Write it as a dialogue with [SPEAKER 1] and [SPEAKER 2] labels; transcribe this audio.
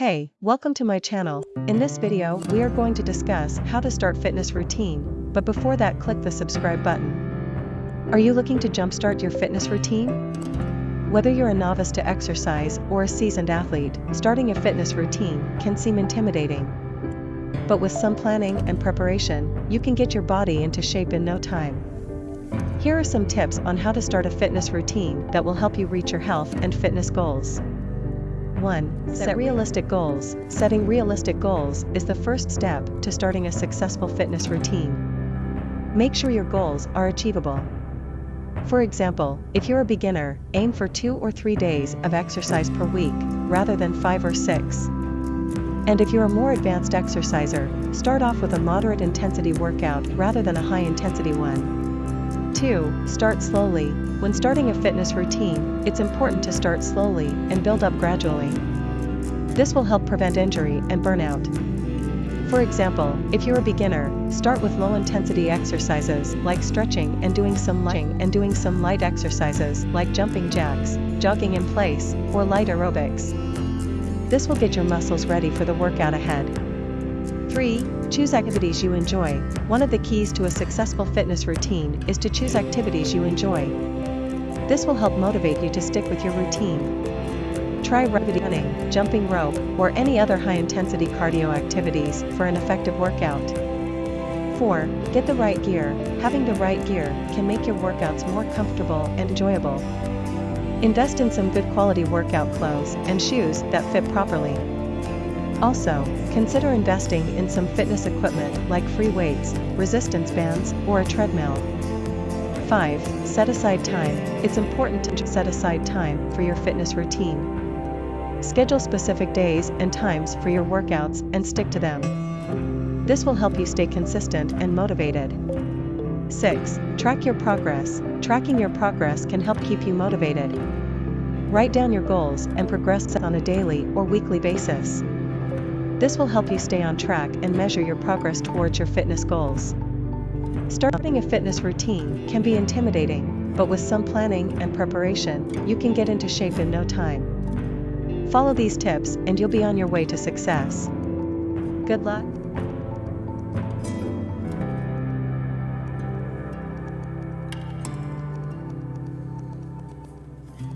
[SPEAKER 1] Hey, welcome to my channel. In this video, we are going to discuss how to start fitness routine, but before that click the subscribe button. Are you looking to jumpstart your fitness routine? Whether you're a novice to exercise or a seasoned athlete, starting a fitness routine can seem intimidating. But with some planning and preparation, you can get your body into shape in no time. Here are some tips on how to start a fitness routine that will help you reach your health and fitness goals. 1. Set realistic goals. Setting realistic goals is the first step to starting a successful fitness routine. Make sure your goals are achievable. For example, if you're a beginner, aim for two or three days of exercise per week, rather than five or six. And if you're a more advanced exerciser, start off with a moderate intensity workout rather than a high intensity one. 2. Start slowly. When starting a fitness routine, it's important to start slowly and build up gradually. This will help prevent injury and burnout. For example, if you're a beginner, start with low intensity exercises like stretching and doing some light and doing some light exercises like jumping jacks, jogging in place, or light aerobics. This will get your muscles ready for the workout ahead. 3. Choose activities you enjoy. One of the keys to a successful fitness routine is to choose activities you enjoy. This will help motivate you to stick with your routine. Try running, jumping rope, or any other high-intensity cardio activities for an effective workout. 4. Get the right gear. Having the right gear can make your workouts more comfortable and enjoyable. Invest in some good quality workout clothes and shoes that fit properly. Also, consider investing in some fitness equipment like free weights, resistance bands, or a treadmill. 5. Set aside time. It's important to set aside time for your fitness routine. Schedule specific days and times for your workouts and stick to them. This will help you stay consistent and motivated. 6. Track your progress. Tracking your progress can help keep you motivated. Write down your goals and progress on a daily or weekly basis. This will help you stay on track and measure your progress towards your fitness goals. Starting a fitness routine can be intimidating, but with some planning and preparation, you can get into shape in no time. Follow these tips and you'll be on your way to success. Good luck!